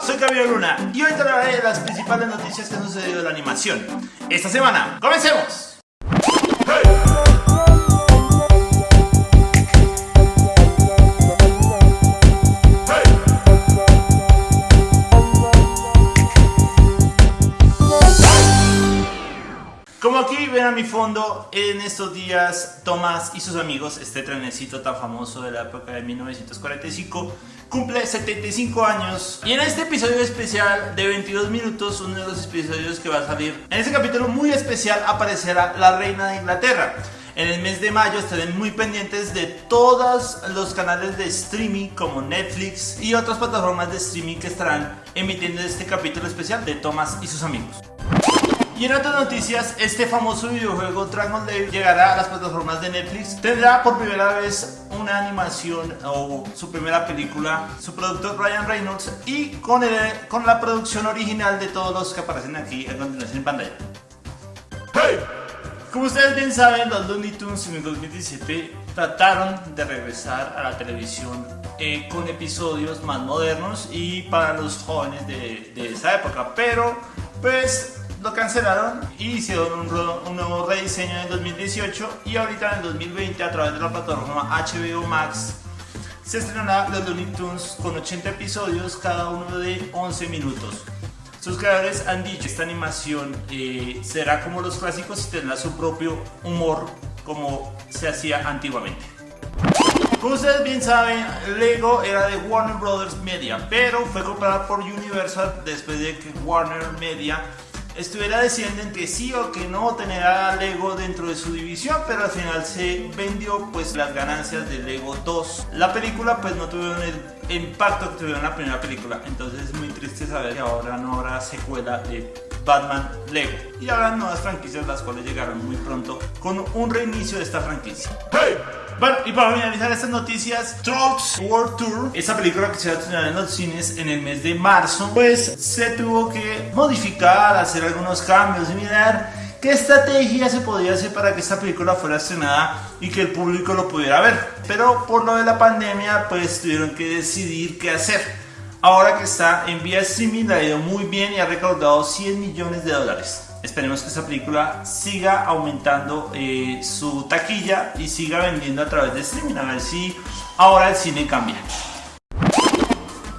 Soy Cabello Luna y hoy de las principales noticias que han sucedido en la animación esta semana. ¡Comencemos! Como aquí ven a mi fondo, en estos días Tomás y sus amigos, este trenecito tan famoso de la época de 1945, cumple 75 años. Y en este episodio especial de 22 minutos, uno de los episodios que va a salir, en este capítulo muy especial aparecerá la reina de Inglaterra. En el mes de mayo estarán muy pendientes de todos los canales de streaming como Netflix y otras plataformas de streaming que estarán emitiendo este capítulo especial de Thomas y sus amigos. Y en otras noticias, este famoso videojuego Dragon Lane llegará a las plataformas de Netflix. Tendrá por primera vez una animación o su primera película, su productor Ryan Reynolds y con, con la producción original de todos los que aparecen aquí a continuación en pantalla. ¡Hey! Como ustedes bien saben, los Looney Tunes en el 2017 trataron de regresar a la televisión eh, con episodios más modernos y para los jóvenes de, de esa época, pero pues lo cancelaron y hicieron un, nuevo rediseño en 2018 y ahorita en 2020 a través de la plataforma HBO Max se estrenará los Looney Tunes con 80 episodios, cada uno de 11 minutos. Sus creadores han dicho esta animación eh, será como los clásicos y tendrá su propio humor como se hacía antiguamente. Como ustedes bien saben, Lego era de Warner Brothers Media, pero fue comprada por Universal después de que Warner Media estuviera decidiendo entre sí o que no tener a Lego dentro de su división, pero al final se vendió pues las ganancias de Lego 2. La película pues no tuvieron el impacto que tuvieron la primera película, entonces es muy triste saber que ahora no habrá secuela de Batman Lego. Y habrá nuevas franquicias las cuales llegaron muy pronto con un reinicio de esta franquicia. ¡Hey! Bueno, y para finalizar estas noticias, Trolls World Tour, esa película que se va a estrenar en los cines en el mes de marzo, pues se tuvo que modificar, hacer algunos cambios y mirar qué estrategia se podía hacer para que esta película fuera estrenada y que el público lo pudiera ver. Pero por lo de la pandemia, pues tuvieron que decidir qué hacer. Ahora que está en vía streaming, la ha ido muy bien y ha recaudado 100 millones de dólares. Esperemos que esta película siga aumentando eh, su taquilla y siga vendiendo a través de streaming. A ver si ahora el cine cambia.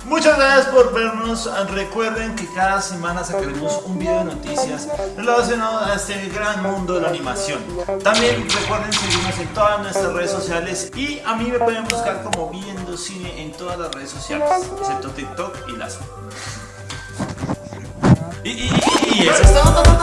Muchas gracias por vernos. Recuerden que cada semana sacaremos un video de noticias relacionado a este gran mundo de la animación. También recuerden seguirnos en todas nuestras redes sociales y a mí me pueden buscar como Cine en todas las redes sociales, excepto TikTok y las... Y, y, y todo.